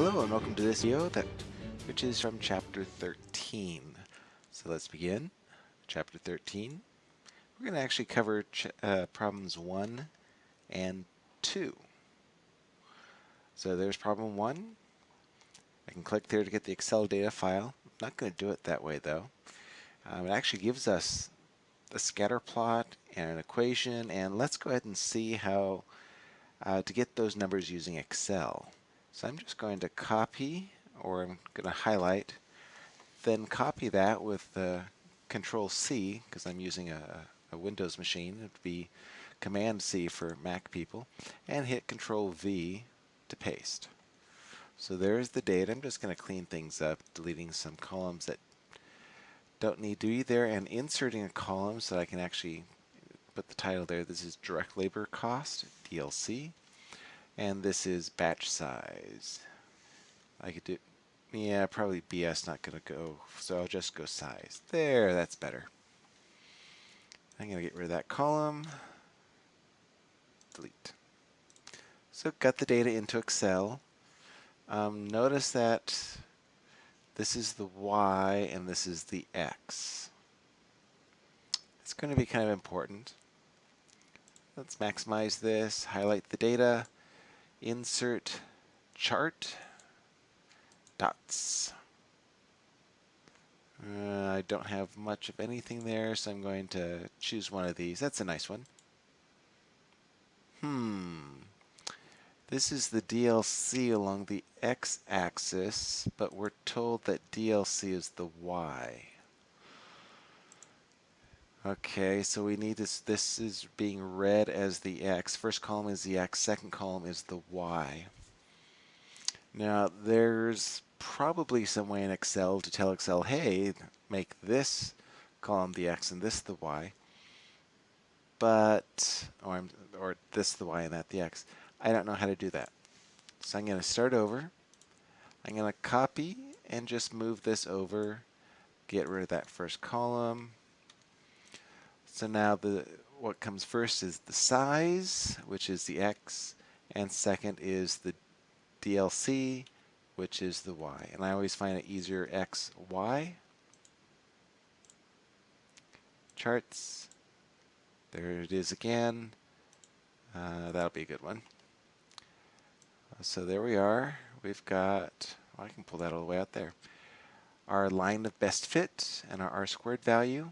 Hello and welcome to this video that which is from chapter 13. So let's begin. Chapter 13. We're going to actually cover uh, problems 1 and 2. So there's problem 1. I can click there to get the Excel data file. I'm not going to do it that way though. Um, it actually gives us a scatter plot and an equation and let's go ahead and see how uh, to get those numbers using Excel. So I'm just going to copy, or I'm going to highlight, then copy that with uh, Control C, because I'm using a, a, Windows machine. It would be Command C for Mac people, and hit Control V to paste. So there's the data. I'm just going to clean things up, deleting some columns that don't need to be there, and inserting a column so I can actually put the title there. This is direct labor cost, DLC and this is batch size. I could do, yeah, probably BS not going to go, so I'll just go size. There, that's better. I'm going to get rid of that column. Delete. So got the data into Excel. Um, notice that this is the Y and this is the X. It's going to be kind of important. Let's maximize this, highlight the data, insert chart dots. Uh, I don't have much of anything there, so I'm going to choose one of these. That's a nice one. Hmm. This is the DLC along the x-axis, but we're told that DLC is the y. Okay, so we need this, this is being read as the X. First column is the X, second column is the Y. Now, there's probably some way in Excel to tell Excel, hey, make this column the X and this the Y. But, or, or this the Y and that the X. I don't know how to do that. So I'm going to start over. I'm going to copy and just move this over, get rid of that first column, so now the what comes first is the size, which is the x, and second is the DLC, which is the y. And I always find it easier x, y. Charts. There it is again. Uh, that'll be a good one. So there we are. We've got, well, I can pull that all the way out there. Our line of best fit and our R squared value.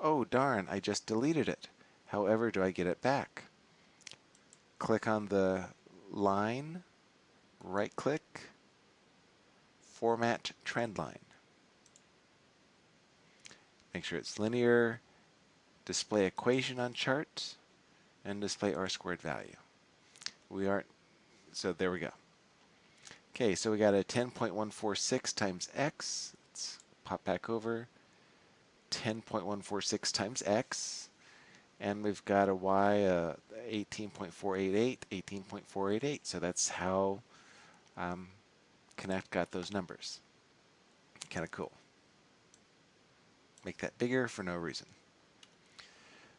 Oh darn, I just deleted it. However, do I get it back? Click on the line, right click, format trend line. Make sure it's linear, display equation on chart, and display R squared value. We aren't, so there we go. Okay, so we got a 10.146 times x. Let's pop back over. 10.146 times x, and we've got a y uh, 18.488, 18.488. So that's how um, Connect got those numbers. Kind of cool. Make that bigger for no reason.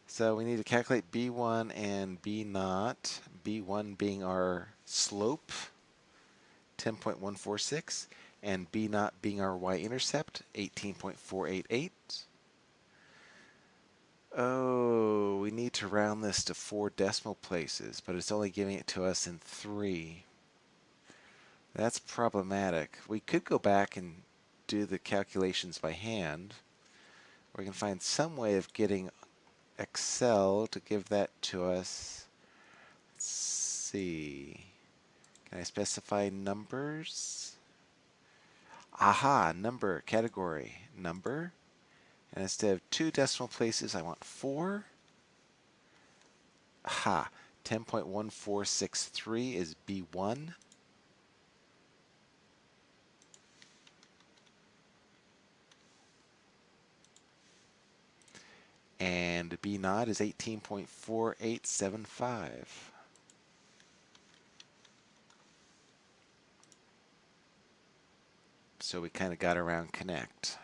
So we need to calculate B1 and B naught. B1 being our slope, 10.146, and B naught being our y-intercept, 18.488. Oh, we need to round this to four decimal places, but it's only giving it to us in three. That's problematic. We could go back and do the calculations by hand. We can find some way of getting Excel to give that to us. Let's see. Can I specify numbers? Aha, number, category, number. And instead of two decimal places, I want four. Ha, 10.1463 is B1. And B naught is 18.4875. So we kind of got around connect.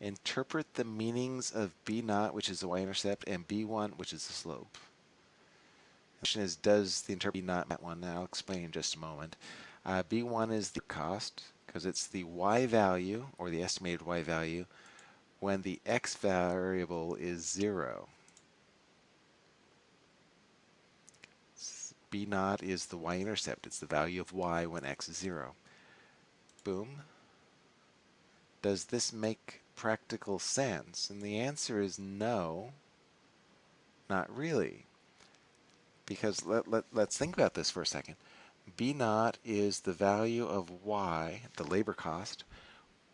Interpret the meanings of B naught, which is the y-intercept, and B1, which is the slope. The question is, does the interpret not that one? I'll explain in just a moment. Uh, B1 is the cost because it's the y value or the estimated y value when the x variable is 0. B naught is the y-intercept. It's the value of y when x is 0. Boom. Does this make practical sense? And the answer is no, not really. Because let, let, let's think about this for a second. B naught is the value of y, the labor cost,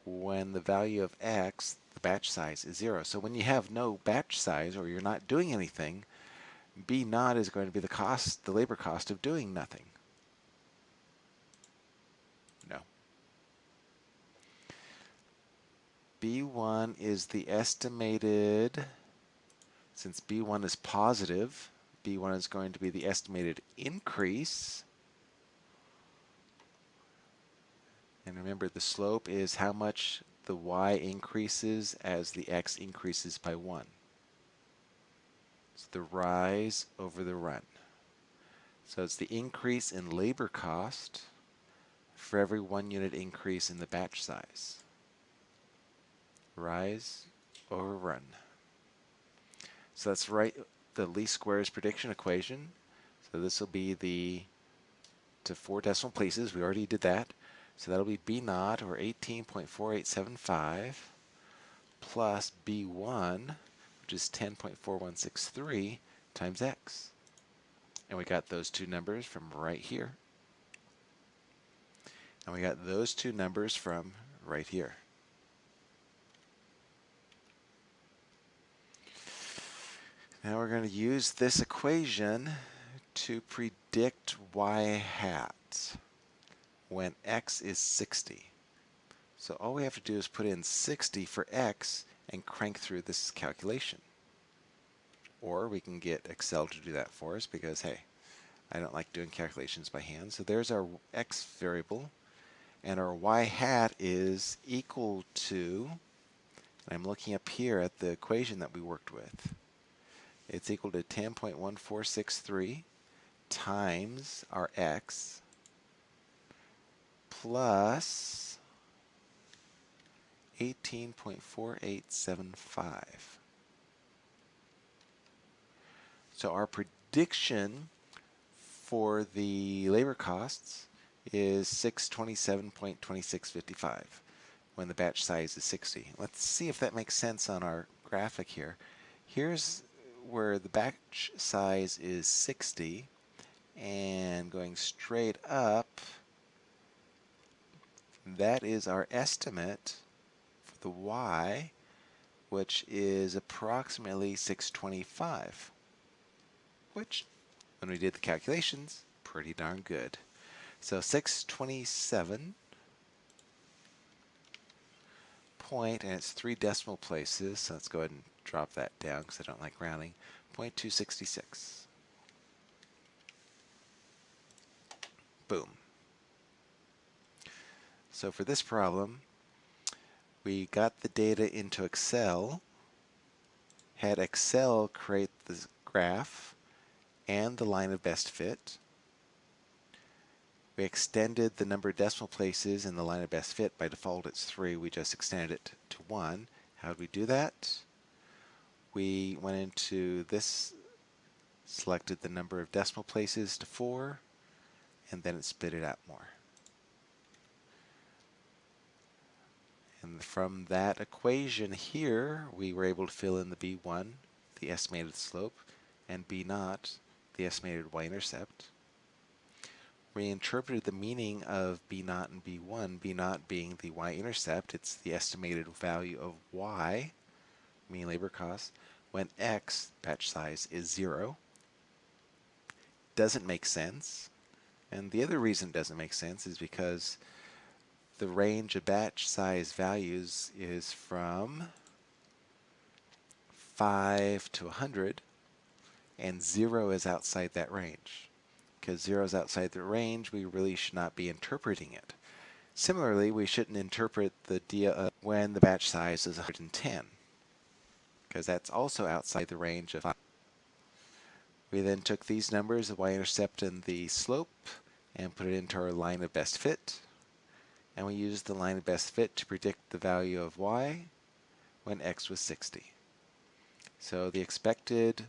when the value of x, the batch size, is 0. So when you have no batch size or you're not doing anything, B naught is going to be the cost, the labor cost of doing nothing. No. B1 is the estimated, since B1 is positive, B1 is going to be the estimated increase. And remember, the slope is how much the y increases as the x increases by 1. It's the rise over the run. So it's the increase in labor cost for every one unit increase in the batch size. Rise over run. So let's write the least squares prediction equation. So this will be the to four decimal places. We already did that. So that'll be B naught or 18.4875 plus B1 which is 10.4163 times x. And we got those two numbers from right here. And we got those two numbers from right here. Now we're going to use this equation to predict y hat when x is 60. So all we have to do is put in 60 for x and crank through this calculation. Or we can get Excel to do that for us because, hey, I don't like doing calculations by hand. So there's our x variable, and our y hat is equal to, I'm looking up here at the equation that we worked with. It's equal to 10.1463 times our x plus 18.4875. So our prediction for the labor costs is 627.2655 when the batch size is 60. Let's see if that makes sense on our graphic here. Here's where the batch size is 60 and going straight up that is our estimate for the y, which is approximately 625, which, when we did the calculations, pretty darn good. So 627 point, and it's three decimal places, so let's go ahead and drop that down because I don't like rounding, 0.266. Boom. So for this problem, we got the data into Excel, had Excel create the graph and the line of best fit. We extended the number of decimal places in the line of best fit. By default, it's 3. We just extended it to 1. How did we do that? We went into this, selected the number of decimal places to 4, and then it spit it out more. And from that equation here, we were able to fill in the B1, the estimated slope, and B 0 the estimated y-intercept. We interpreted the meaning of B 0 and B1, B 0 being the y-intercept, it's the estimated value of y, mean labor cost, when x, batch size, is 0. Doesn't make sense. And the other reason it doesn't make sense is because the range of batch size values is from 5 to 100 and 0 is outside that range. Because 0 is outside the range, we really should not be interpreting it. Similarly, we shouldn't interpret the dia uh, when the batch size is 110 because that's also outside the range of 5. We then took these numbers, the y-intercept and the slope, and put it into our line of best fit. And we used the line of best fit to predict the value of y when x was 60. So the expected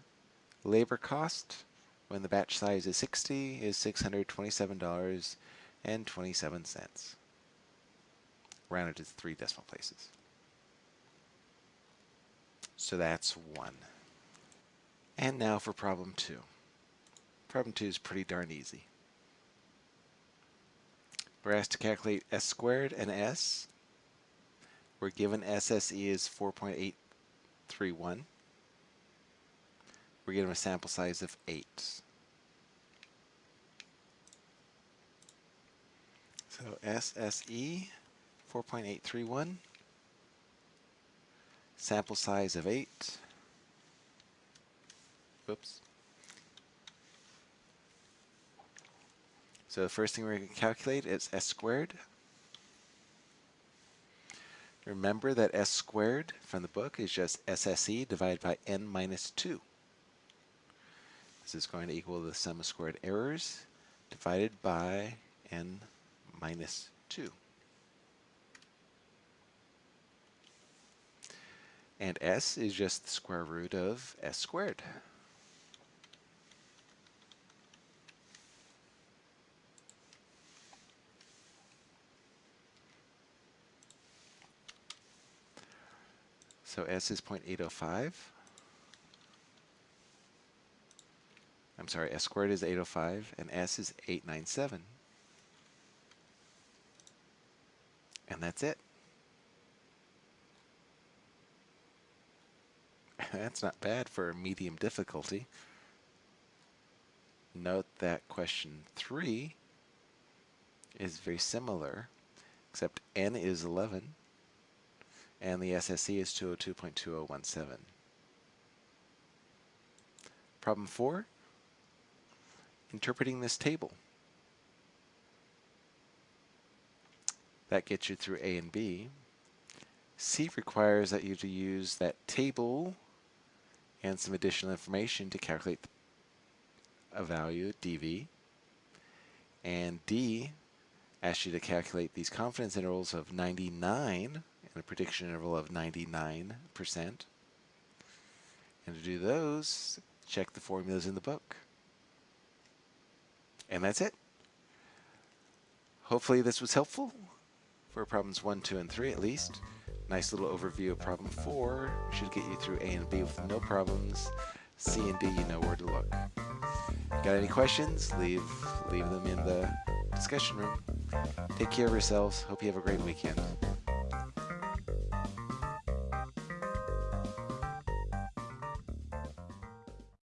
labor cost when the batch size is 60 is $627.27. Rounded to three decimal places. So that's one. And now for problem two. Problem two is pretty darn easy. We're asked to calculate s squared and s. We're given SSE is 4.831. We're given a sample size of 8. So SSE 4.831, sample size of 8. Whoops. So the first thing we're going to calculate is s squared. Remember that s squared from the book is just SSE divided by n minus 2. This is going to equal the sum of squared errors divided by n minus 2. And s is just the square root of s squared. So S is 0.805. I'm sorry, S squared is 805 and S is 897. And that's it. that's not bad for medium difficulty. Note that question 3 is very similar, except n is 11 and the SSE is 202.2017. Problem 4, interpreting this table. That gets you through A and B. C requires that you to use that table and some additional information to calculate a value, dV. And D asks you to calculate these confidence intervals of 99 and a prediction interval of 99%. And to do those, check the formulas in the book. And that's it. Hopefully this was helpful for problems 1, 2, and 3 at least. Nice little overview of problem 4. Should get you through A and B with no problems. C and D, you know where to look. Got any questions? Leave, leave them in the discussion room. Take care of yourselves. Hope you have a great weekend.